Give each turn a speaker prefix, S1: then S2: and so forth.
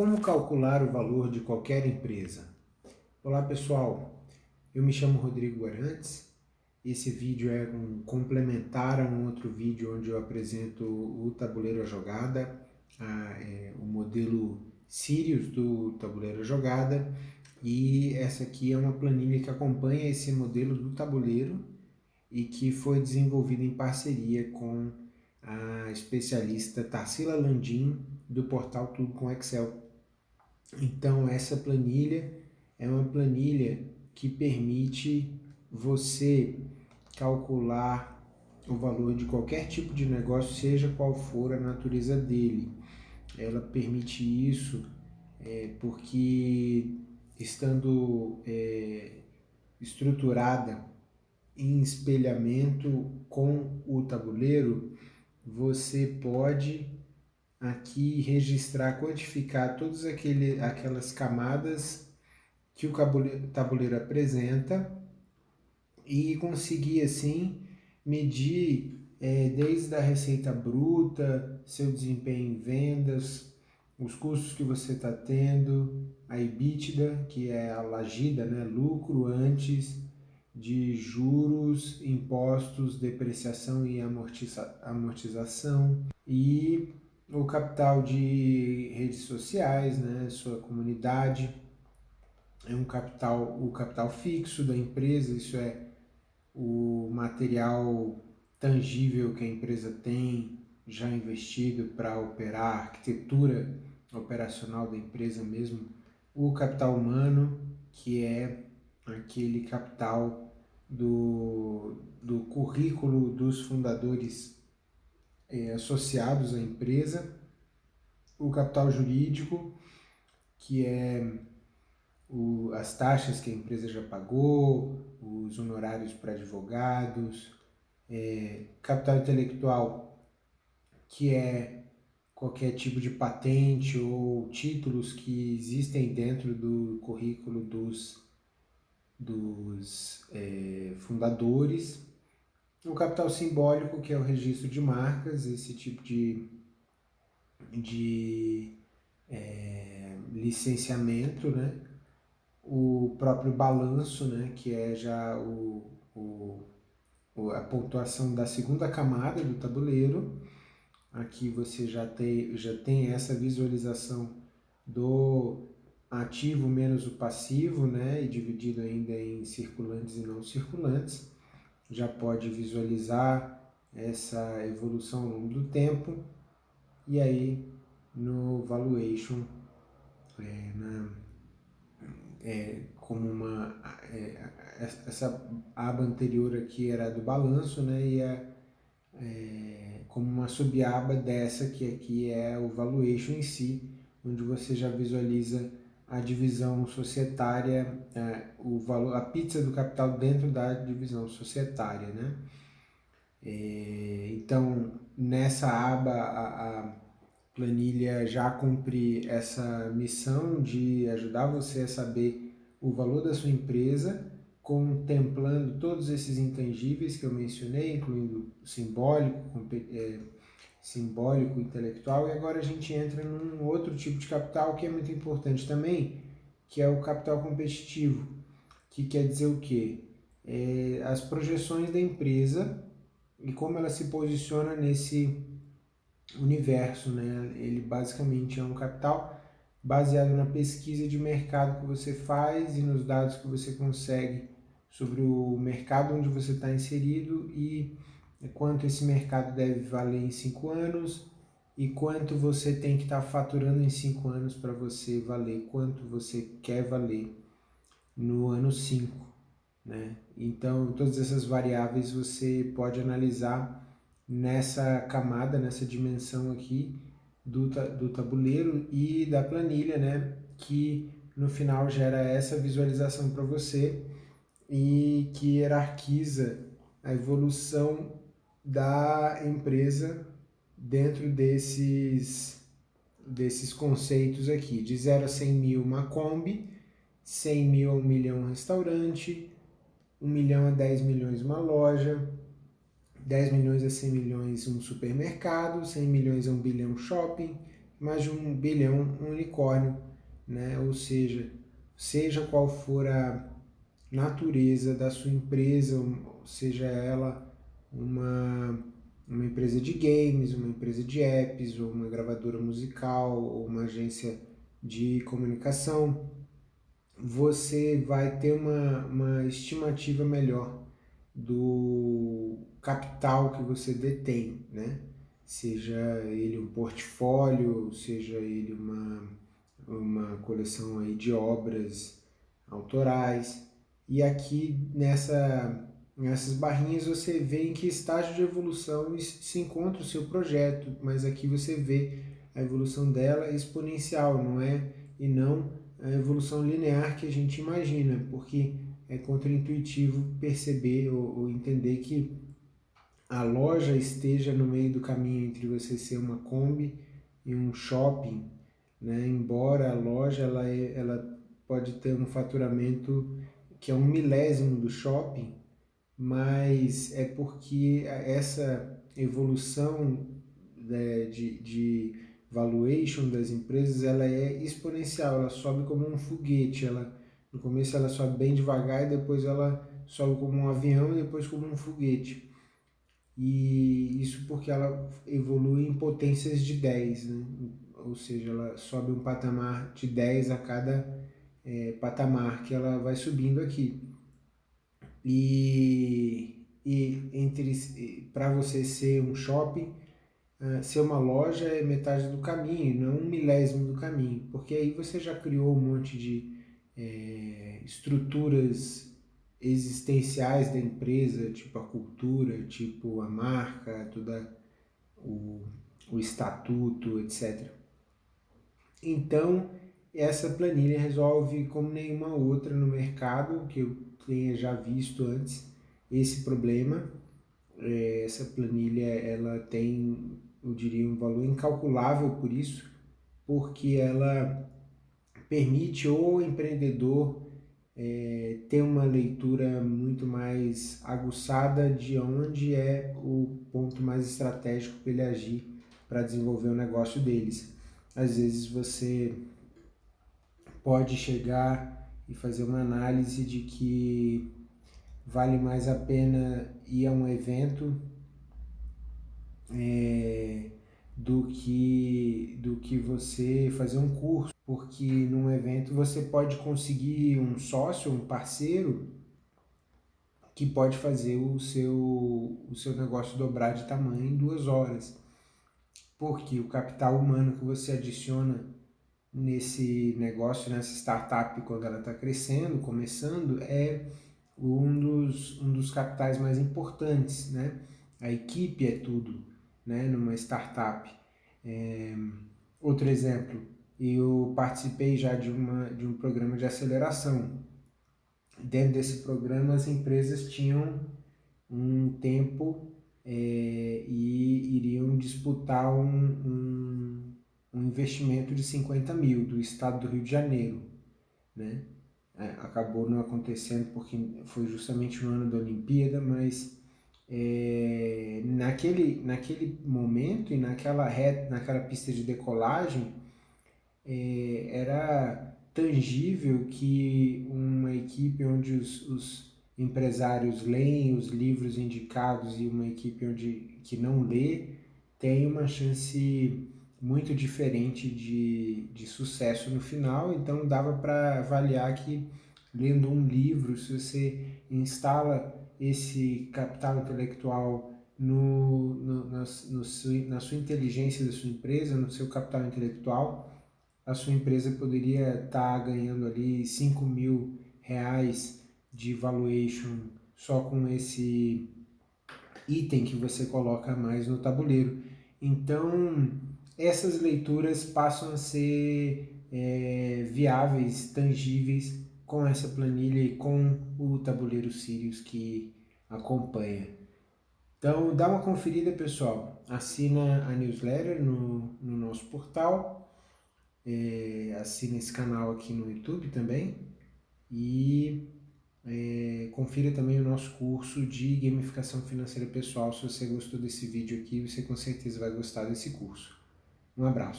S1: Como calcular o valor de qualquer empresa? Olá pessoal, eu me chamo Rodrigo Arantes. Esse vídeo é um complementar a um outro vídeo onde eu apresento o tabuleiro a jogada, a, é, o modelo Sirius do tabuleiro a jogada e essa aqui é uma planilha que acompanha esse modelo do tabuleiro e que foi desenvolvida em parceria com a especialista Tarsila Landim do portal Tudo com Excel. Então essa planilha é uma planilha que permite você calcular o valor de qualquer tipo de negócio, seja qual for a natureza dele. Ela permite isso é, porque estando é, estruturada em espelhamento com o tabuleiro, você pode aqui registrar, quantificar todas aquele, aquelas camadas que o tabuleiro apresenta e conseguir assim medir é, desde a receita bruta, seu desempenho em vendas, os custos que você está tendo, a EBITDA, que é a lagida, né, lucro antes de juros, impostos, depreciação e amortiza amortização e o capital de redes sociais, né, sua comunidade, é um capital, o capital fixo da empresa, isso é o material tangível que a empresa tem já investido para operar a arquitetura operacional da empresa mesmo, o capital humano, que é aquele capital do, do currículo dos fundadores é, associados à empresa, o capital jurídico, que é o, as taxas que a empresa já pagou, os honorários para advogados, é, capital intelectual, que é qualquer tipo de patente ou títulos que existem dentro do currículo dos, dos é, fundadores, o capital simbólico, que é o registro de marcas, esse tipo de, de é, licenciamento, né? o próprio balanço, né? que é já o, o, a pontuação da segunda camada do tabuleiro. Aqui você já tem, já tem essa visualização do ativo menos o passivo, né? e dividido ainda em circulantes e não circulantes já pode visualizar essa evolução ao longo do tempo. E aí no valuation é, na, é, como uma é, essa aba anterior aqui era do balanço né e a, é, como uma subaba dessa que aqui é o valuation em si onde você já visualiza a divisão societária, é, o valor, a pizza do capital dentro da divisão societária, né? É, então, nessa aba, a, a, planilha já cumpre essa missão de ajudar você a saber o valor da sua empresa, contemplando todos esses intangíveis que eu mencionei, incluindo simbólico, é, simbólico, intelectual, e agora a gente entra num outro tipo de capital que é muito importante também, que é o capital competitivo, que quer dizer o quê? É as projeções da empresa e como ela se posiciona nesse universo, né? Ele basicamente é um capital baseado na pesquisa de mercado que você faz e nos dados que você consegue sobre o mercado onde você está inserido e quanto esse mercado deve valer em cinco anos e quanto você tem que estar tá faturando em cinco anos para você valer, quanto você quer valer no ano 5. Né? Então, todas essas variáveis você pode analisar nessa camada, nessa dimensão aqui do, do tabuleiro e da planilha, né? que no final gera essa visualização para você e que hierarquiza a evolução da empresa dentro desses, desses conceitos aqui. De 0 a 100 mil uma Kombi, 100 mil a 1 milhão um restaurante, 1 milhão a 10 milhões uma loja, 10 milhões a 100 milhões um supermercado, 100 milhões a 1 bilhão shopping, mais de um bilhão, um unicórnio, né? Ou seja, seja qual for a natureza da sua empresa, seja ela uma, uma empresa de games, uma empresa de apps, ou uma gravadora musical, ou uma agência de comunicação, você vai ter uma, uma estimativa melhor do capital que você detém, né? Seja ele um portfólio, seja ele uma, uma coleção aí de obras autorais. E aqui nessa, nessas barrinhas você vê em que estágio de evolução se encontra o seu projeto, mas aqui você vê a evolução dela exponencial, não é? E não a evolução linear que a gente imagina, porque é contraintuitivo perceber ou, ou entender que a loja esteja no meio do caminho entre você ser uma Kombi e um shopping, né? embora a loja ela, é, ela pode ter um faturamento que é um milésimo do shopping, mas é porque essa evolução né, de, de valuation das empresas ela é exponencial, ela sobe como um foguete, ela no começo ela sobe bem devagar e depois ela sobe como um avião e depois como um foguete. E isso porque ela evolui em potências de 10, né? ou seja, ela sobe um patamar de 10 a cada é, patamar que ela vai subindo aqui. E, e entre para você ser um shopping, uh, ser uma loja é metade do caminho, não um milésimo do caminho, porque aí você já criou um monte de é, estruturas existenciais da empresa, tipo a cultura, tipo a marca, toda o, o estatuto, etc. Então, essa planilha resolve como nenhuma outra no mercado que eu tenha já visto antes esse problema. É, essa planilha ela tem, eu diria, um valor incalculável por isso, porque ela permite o empreendedor é, ter uma leitura muito mais aguçada de onde é o ponto mais estratégico para ele agir para desenvolver o negócio deles. Às vezes você pode chegar e fazer uma análise de que vale mais a pena ir a um evento é, do que do que você fazer um curso, porque num evento você pode conseguir um sócio, um parceiro que pode fazer o seu o seu negócio dobrar de tamanho em duas horas, porque o capital humano que você adiciona nesse negócio, nessa startup quando ela está crescendo, começando, é um dos, um dos capitais mais importantes, né? A equipe é tudo né, numa startup. É, outro exemplo, eu participei já de, uma, de um programa de aceleração. Dentro desse programa, as empresas tinham um tempo é, e iriam disputar um, um, um, investimento de 50 mil do estado do Rio de Janeiro. Né? É, acabou não acontecendo porque foi justamente no ano da Olimpíada, mas é, naquele, naquele momento e naquela, reta, naquela pista de decolagem, é, era tangível que uma equipe onde os, os, empresários leem os livros indicados e uma equipe onde, que não lê tem uma chance muito diferente de, de sucesso no final, então dava para avaliar que lendo um livro, se você instala esse capital intelectual no, no, na, no, na sua inteligência da sua empresa, no seu capital intelectual, a sua empresa poderia estar tá ganhando ali 5 mil reais de valuation só com esse item que você coloca mais no tabuleiro. Então, essas leituras passam a ser é, viáveis, tangíveis com essa planilha e com o tabuleiro Sirius que acompanha. Então dá uma conferida pessoal, assina a newsletter no, no nosso portal, é, assina esse canal aqui no YouTube também e é, confira também o nosso curso de gamificação financeira pessoal. Se você gostou desse vídeo aqui, você com certeza vai gostar desse curso. Um abraço.